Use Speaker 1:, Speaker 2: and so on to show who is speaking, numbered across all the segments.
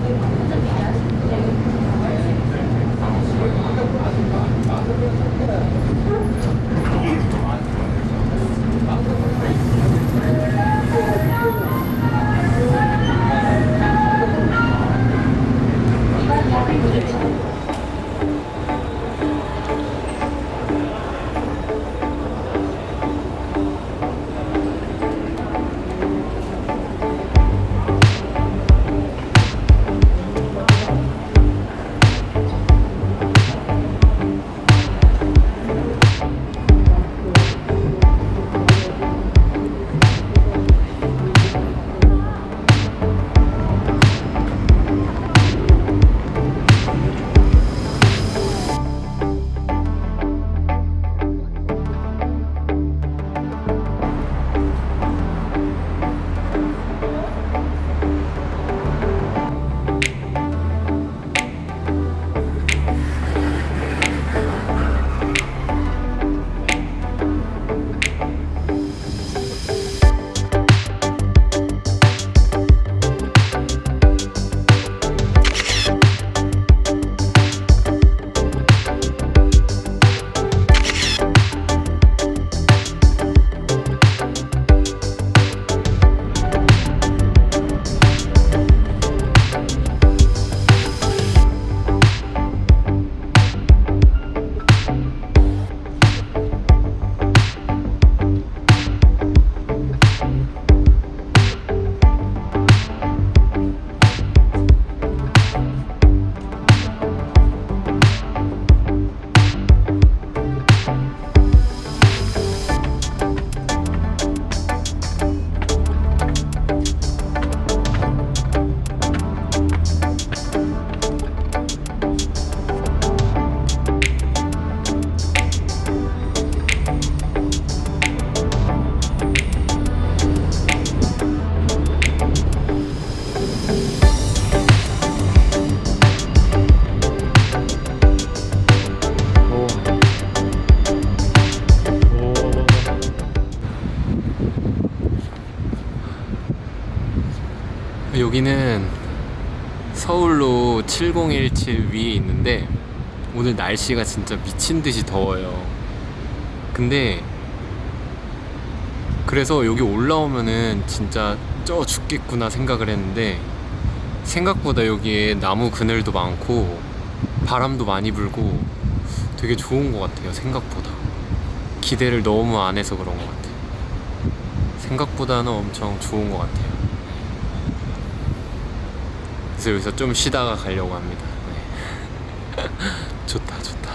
Speaker 1: Thank you. 여기는 서울로 7017 위에 있는데 오늘 날씨가 진짜 미친 듯이 더워요. 근데 그래서 여기 올라오면은 진짜 쪄 죽겠구나 생각을 했는데 생각보다 여기에 나무 그늘도 많고 바람도 많이 불고 되게 좋은 것 같아요 생각보다. 기대를 너무 안 해서 그런 것 같아요. 생각보다는 엄청 좋은 것 같아요 그래서 여기서 좀 쉬다가 가려고 합니다 네. 좋다 좋다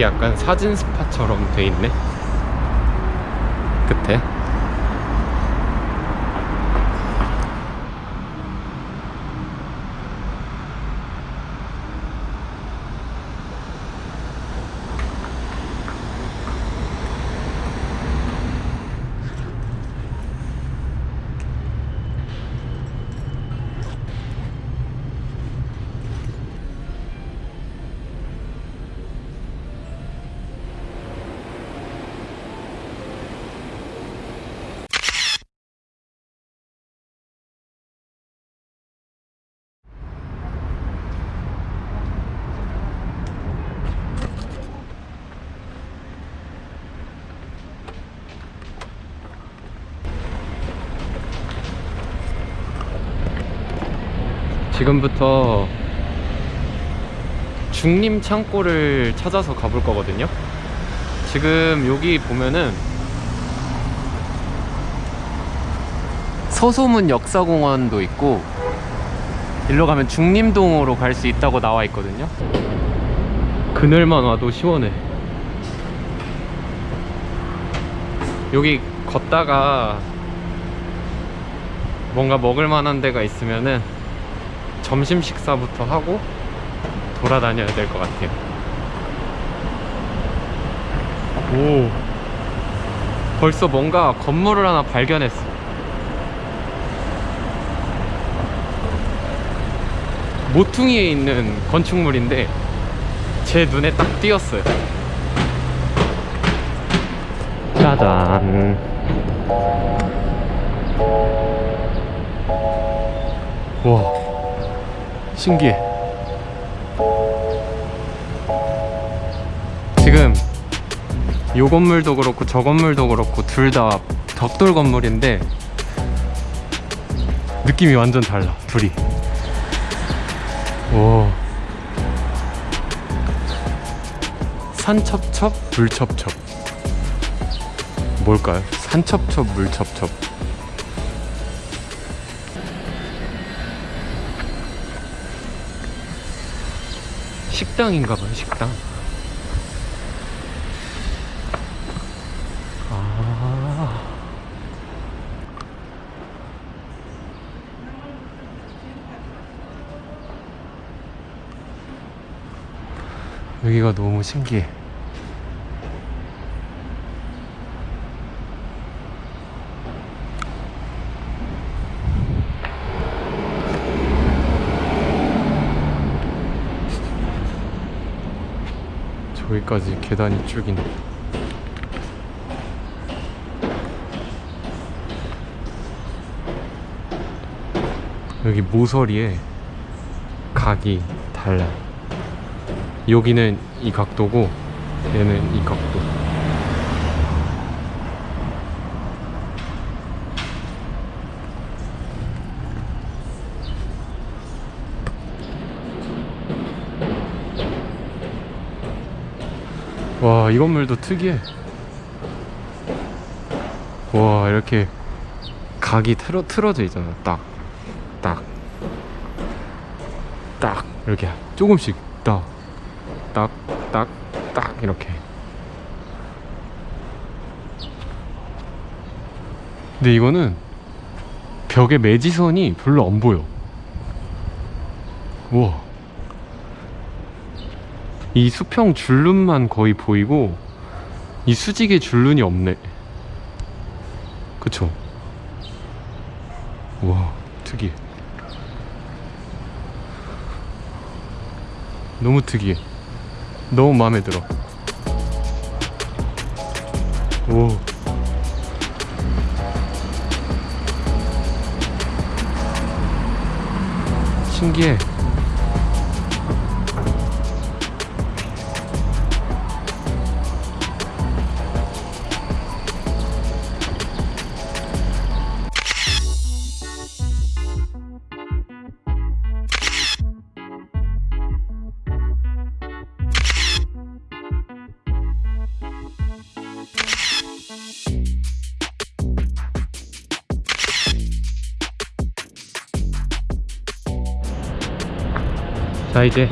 Speaker 1: 여기 약간 사진 스팟처럼 돼 있네. 끝에 지금부터 중림 창고를 찾아서 가볼 거거든요. 지금 여기 보면은 서소문 역사공원도 있고 일로 가면 중림동으로 갈 수 있다고 나와 있거든요. 그늘만 와도 시원해. 여기 걷다가 뭔가 먹을 만한 데가 있으면은 점심 식사부터 하고 돌아다녀야 될 것 같아요. 오, 벌써 뭔가 건물을 하나 발견했어. 모퉁이에 있는 건축물인데 제 눈에 딱 띄었어요. 짜잔. 와, 신기해. 지금 요 건물도 그렇고 저 건물도 그렇고 둘 다 벽돌 건물인데 느낌이 완전 달라 둘이 오 산첩첩 물첩첩 뭘까요? 산첩첩 물첩첩 식당인가 봐요 식당. 아. 여기가 너무 신기해 저기까지 계단이 쭉 있네. 여기 모서리에 각이 달라 여기는 이 각도고 얘는 이 각도 와 이 건물도 특이해 와 이렇게 각이 틀어, 틀어져 있잖아 딱 딱, 딱, 이렇게 조금씩 딱, 딱, 딱, 딱, 이렇게. 근데 이거는 벽에 매지선이 별로 안 보여. 우와. 이 수평 줄눈만 거의 보이고, 이 수직의 줄눈이 없네. 그쵸? 우와, 특이해. 너무 특이해. 너무 마음에 들어. 오. 신기해. 자 이제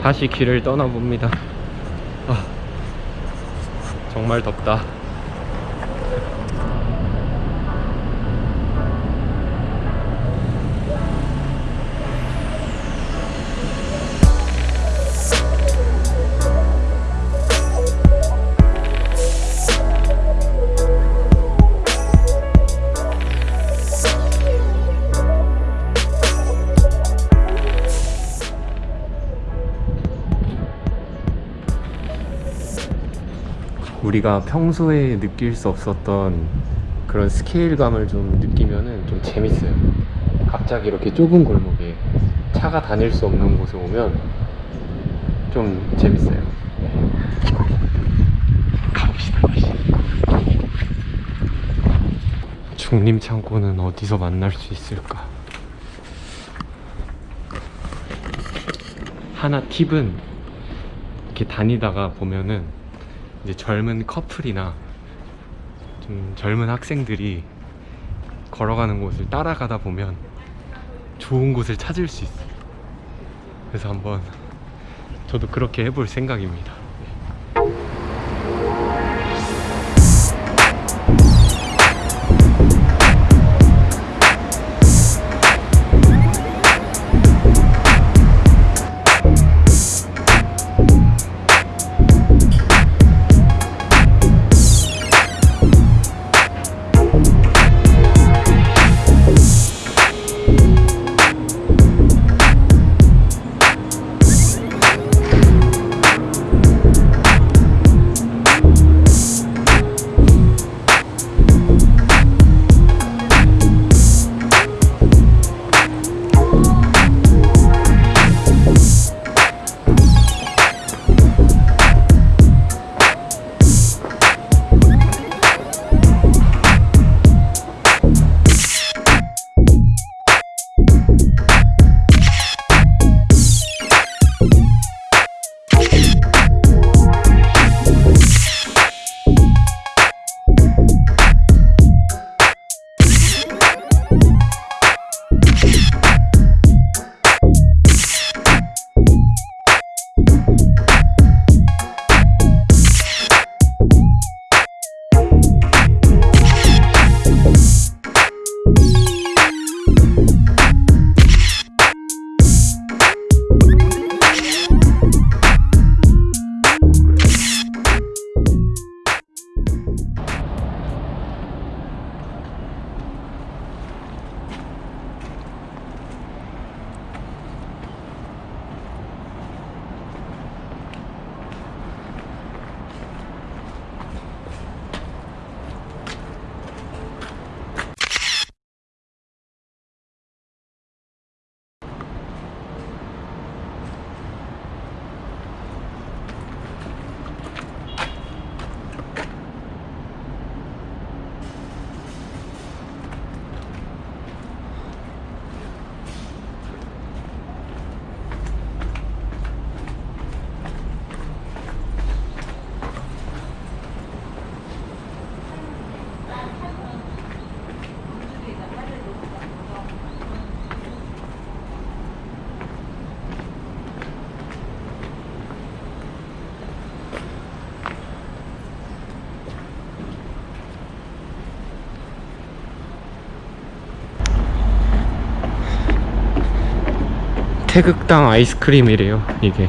Speaker 1: 다시 길을 떠나봅니다. 아, 정말 덥다 우리가 평소에 느낄 수 없었던 그런 스케일감을 좀 느끼면은 좀 재밌어요. 갑자기 이렇게 좁은 골목에 차가 다닐 수 없는 곳에 오면 좀 재밌어요. 가봅시다, 다시. 중림 창고는 어디서 만날 수 있을까? 하나 팁은 이렇게 다니다가 보면은 이제 젊은 커플이나 좀 젊은 학생들이 걸어가는 곳을 따라가다 보면 좋은 곳을 찾을 수 있어요. 그래서 한번 저도 그렇게 해볼 생각입니다. 태극당 아이스크림이래요 이게.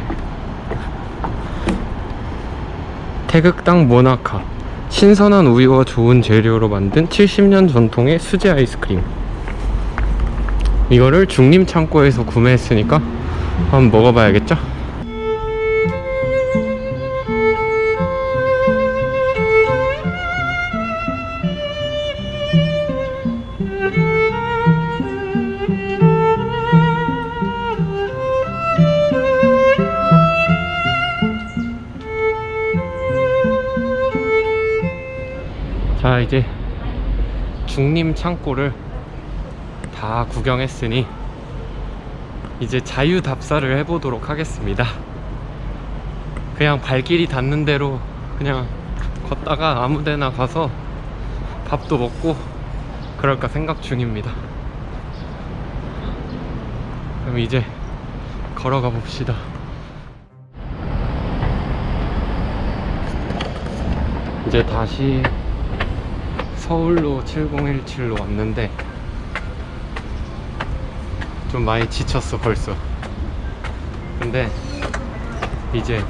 Speaker 1: 태극당 모나카. 신선한 우유와 좋은 재료로 만든 70년 전통의 수제 아이스크림. 이거를 중림 창고에서 구매했으니까 한번 먹어봐야겠죠? 중림 창고를 다 구경했으니 이제 자유 답사를 해보도록 하겠습니다. 그냥 발길이 닿는 대로 그냥 걷다가 아무데나 가서 밥도 먹고 그럴까 생각 중입니다. 그럼 이제 걸어가 봅시다. 이제 다시 서울로 7017로 왔는데 좀 많이 지쳤어 벌써. 근데 이제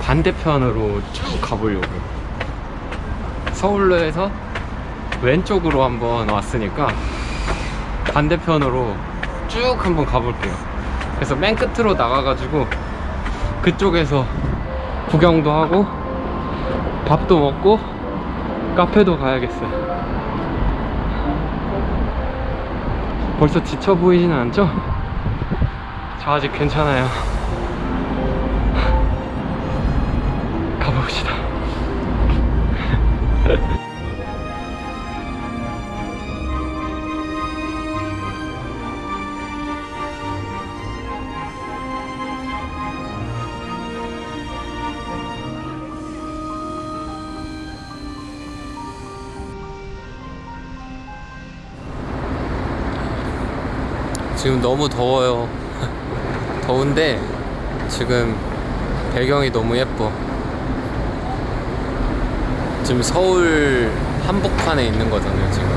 Speaker 1: 반대편으로 쭉 가보려고. 서울로에서 왼쪽으로 한번 왔으니까 반대편으로 쭉 한번 가볼게요. 그래서 맨 끝으로 나가가지고 그쪽에서 구경도 하고 밥도 먹고 카페도 가야겠어요 벌써 지쳐 보이진 않죠? 저 아직 괜찮아요 지금 너무 더워요. 더운데 지금 배경이 너무 예뻐. 지금 서울 한복판에 있는 거잖아요, 지금.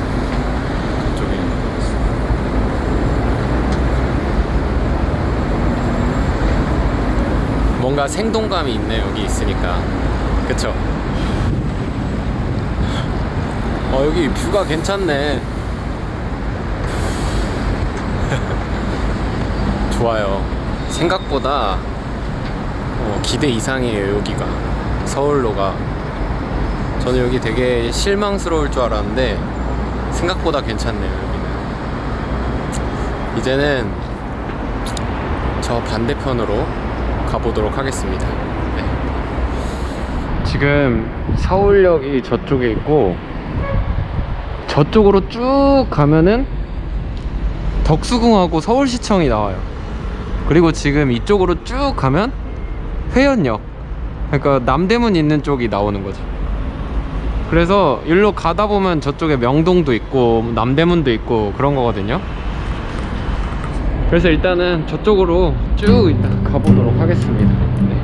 Speaker 1: 그쪽에. 뭔가 생동감이 있네, 여기 있으니까. 그쵸? 어, 여기 뷰가 괜찮네. 좋아요. 생각보다 어, 기대 이상이에요, 여기가. 서울로가. 저는 여기 되게 실망스러울 줄 알았는데 생각보다 괜찮네요, 여기는. 이제는 저 반대편으로 가보도록 하겠습니다. 네. 지금 서울역이 저쪽에 있고 저쪽으로 쭉 가면은 덕수궁하고 서울시청이 나와요. 그리고 지금 이쪽으로 쭉 가면 회원역. 그러니까 남대문 있는 쪽이 나오는 거죠. 그래서 일로 가다 보면 저쪽에 명동도 있고 남대문도 있고 그런 거거든요. 그래서 일단은 저쪽으로 쭉 일단 가보도록 하겠습니다. 네.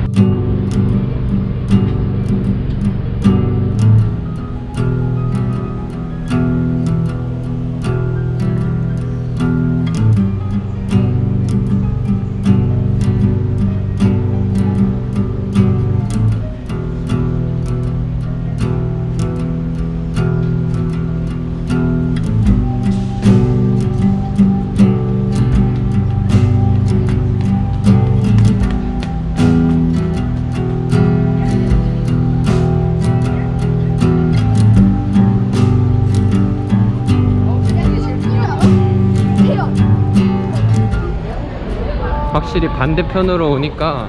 Speaker 1: 반대편으로 오니까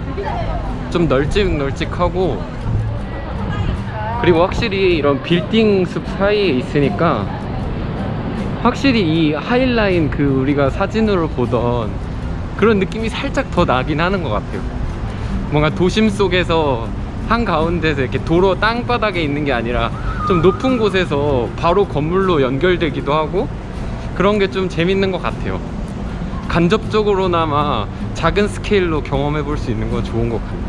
Speaker 1: 좀 널찍널찍하고 그리고 확실히 이런 빌딩 숲 사이에 있으니까 확실히 이 하이라인 그 우리가 사진으로 보던 그런 느낌이 살짝 더 나긴 하는 것 같아요. 뭔가 도심 속에서 한가운데서 이렇게 도로 땅바닥에 있는 게 아니라 좀 높은 곳에서 바로 건물로 연결되기도 하고 그런 게 좀 재밌는 것 같아요 간접적으로나마 작은 스케일로 경험해 볼 수 있는 건 좋은 것 같아요.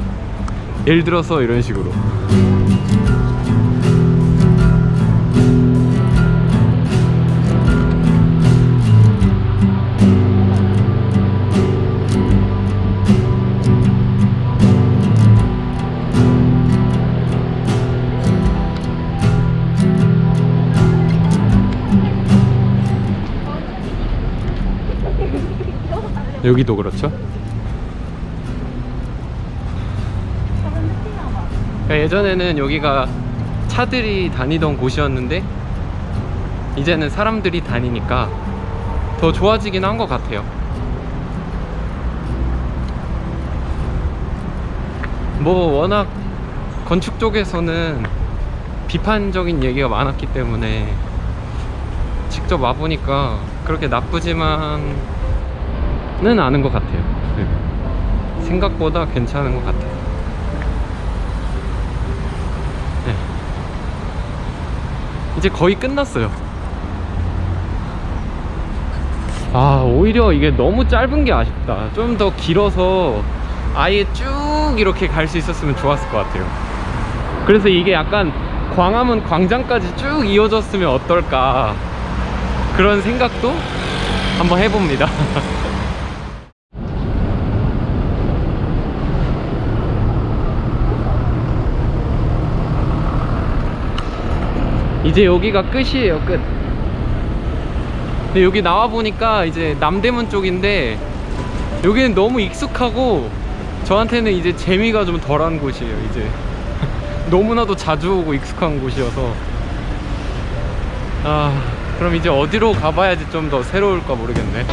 Speaker 1: 예를 들어서 이런 식으로 여기도 그렇죠? 그러니까 예전에는 여기가 차들이 다니던 곳이었는데 이제는 사람들이 다니니까 더 좋아지긴 한 것 같아요 뭐 워낙 건축 쪽에서는 비판적인 얘기가 많았기 때문에 직접 와보니까 그렇게 나쁘지만 은 않은 것 같아요. 네. 생각보다 괜찮은 것 같아요. 네. 이제 거의 끝났어요. 아 오히려 이게 너무 짧은 게 아쉽다. 좀 더 길어서 아예 쭉 이렇게 갈 수 있었으면 좋았을 것 같아요. 그래서 이게 약간 광화문 광장까지 쭉 이어졌으면 어떨까 그런 생각도 한번 해봅니다 이제 여기가 끝이에요 끝. 근데 여기 나와 보니까 이제 남대문 쪽인데 여기는 너무 익숙하고 저한테는 이제 재미가 좀 덜한 곳이에요 이제. 너무나도 자주 오고 익숙한 곳이어서. 아 그럼 이제 어디로 가봐야지 좀 더 새로울까 모르겠네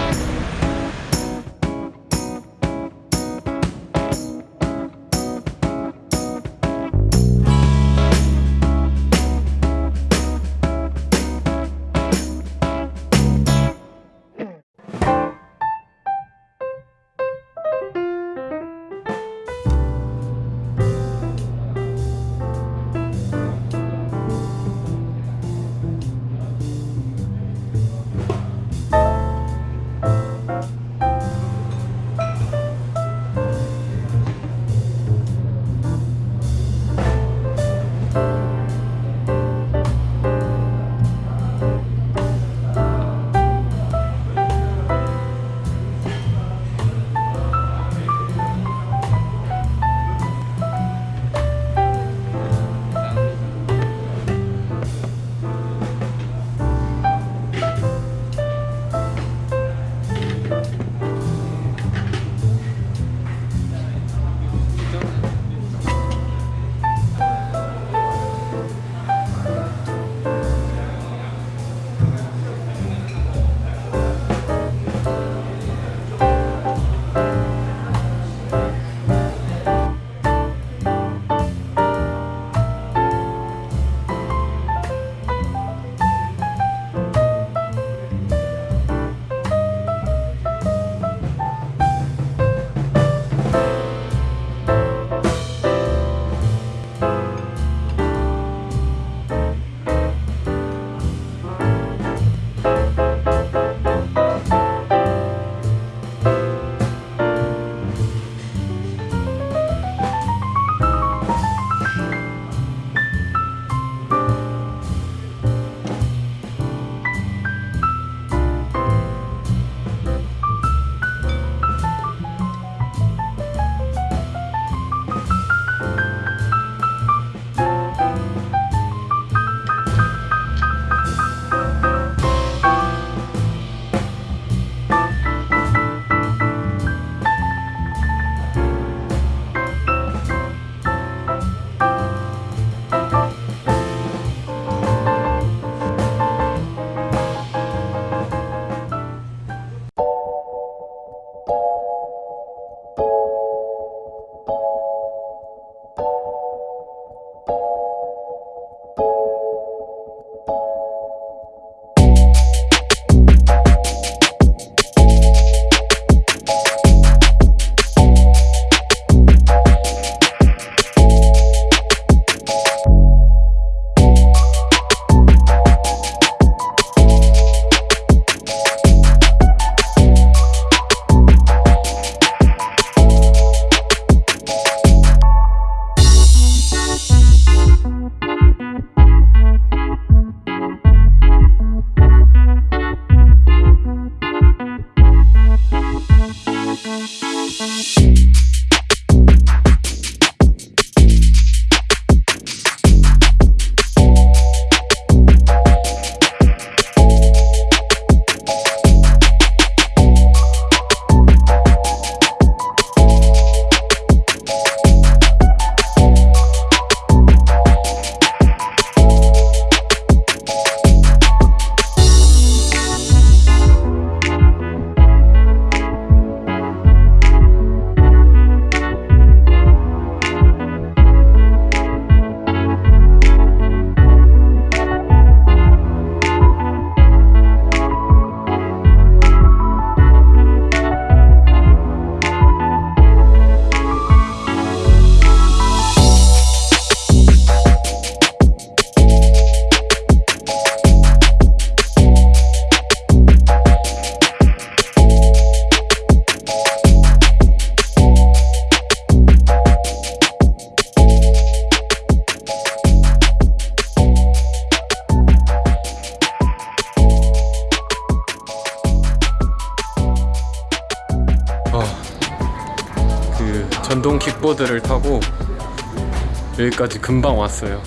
Speaker 1: 여기까지 금방 왔어요.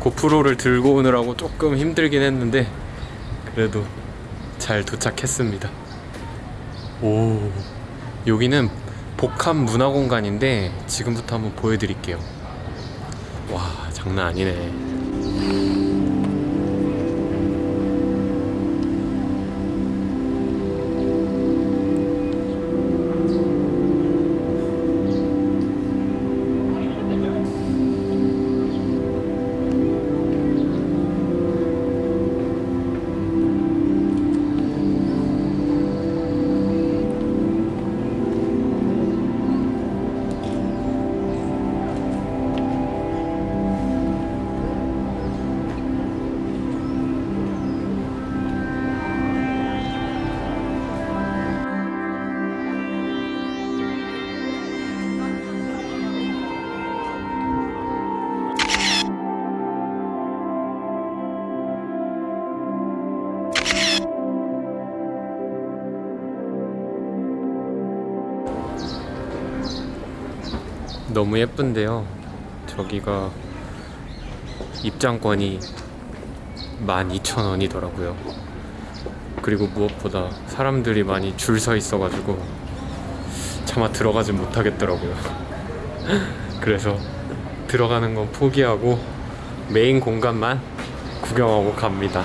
Speaker 1: 고프로를 들고 오느라고 조금 힘들긴 했는데 그래도 잘 도착했습니다. 오, 여기는 복합 문화 공간인데 지금부터 한번 보여드릴게요. 와, 장난 아니네. 너무 예쁜데요. 저기가 입장권이 12,000원이더라고요. 그리고 무엇보다 사람들이 많이 줄 서 있어가지고 차마 들어가지 못하겠더라고요. 그래서 들어가는 건 포기하고 메인 공간만 구경하고 갑니다.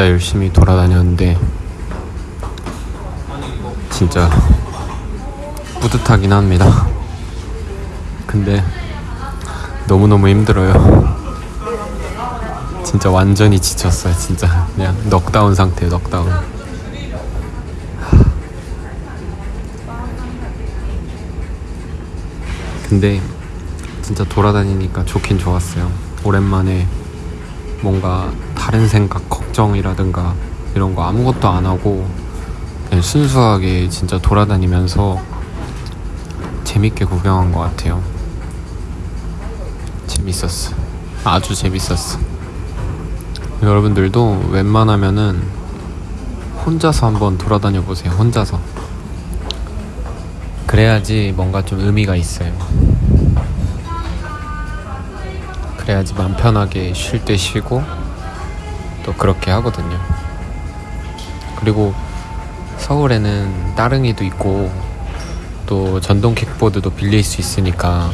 Speaker 1: 진짜 열심히 돌아다녔는데 진짜 뿌듯하긴 합니다. 근데 너무너무 힘들어요. 진짜 완전히 지쳤어요. 진짜 그냥 넉다운 상태예요. 넉다운. 근데
Speaker 2: 진짜 돌아다니니까 좋긴 좋았어요. 오랜만에 뭔가 다른 생각, 걱정이라든가 이런 거 아무것도 안 하고 그냥 순수하게 진짜 돌아다니면서 재밌게 구경한 것 같아요. 재밌었어. 아주 재밌었어. 여러분들도 웬만하면은 혼자서 한번 돌아다녀 보세요. 혼자서. 그래야지 뭔가 좀 의미가 있어요. 그래야지 마음 편하게 쉴 때 쉬고 또 그렇게 하거든요. 그리고 서울에는 따릉이도 있고 또 전동 킥보드도 빌릴 수 있으니까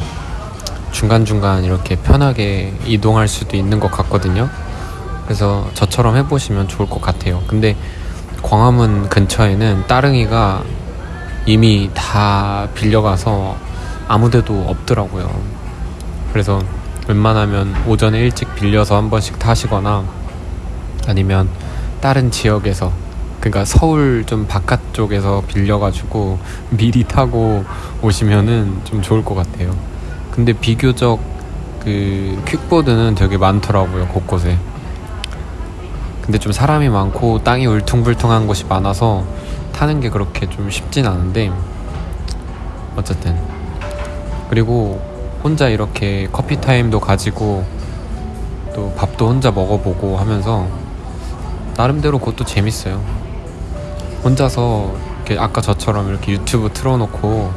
Speaker 2: 중간중간 이렇게 편하게 이동할 수도 있는 것 같거든요. 그래서 저처럼 해보시면 좋을 것 같아요. 근데 광화문 근처에는 따릉이가 이미 다 빌려가서 아무 데도 없더라고요. 그래서 웬만하면 오전에 일찍 빌려서 한 번씩 타시거나 아니면 다른 지역에서 그러니까 서울 좀 바깥 쪽에서 빌려가지고 미리 타고 오시면은 좀 좋을 것 같아요. 근데 비교적 그 퀵보드는 되게 많더라고요 곳곳에. 근데 좀 사람이 많고 땅이 울퉁불퉁한 곳이 많아서 타는 게 그렇게 좀 쉽진 않은데 어쨌든 그리고 혼자 이렇게 커피 타임도 가지고 또 밥도 혼자 먹어보고 하면서 나름대로 그것도 재밌어요. 혼자서 이렇게 아까 저처럼 이렇게 유튜브 틀어놓고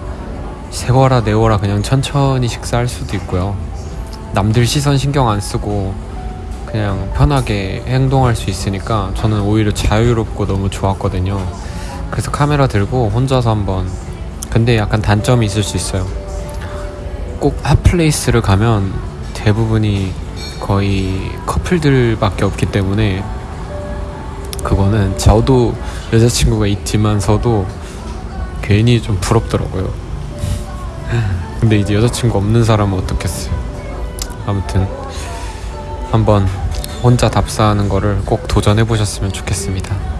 Speaker 2: 세워라 내워라 그냥 천천히 식사할 수도 있고요. 남들 시선 신경 안 쓰고 그냥 편하게 행동할 수 있으니까 저는 오히려 자유롭고 너무 좋았거든요. 그래서 카메라 들고 혼자서 한번 근데 약간 단점이 있을 수 있어요. 꼭 핫플레이스를 가면 대부분이 거의 커플들밖에 없기 때문에 그거는 저도 여자친구가 있지만서도 괜히 좀 부럽더라고요. 근데 이제 여자친구 없는 사람은 어떻겠어요. 아무튼 한번 혼자 답사하는 거를 꼭 도전해 보셨으면 좋겠습니다.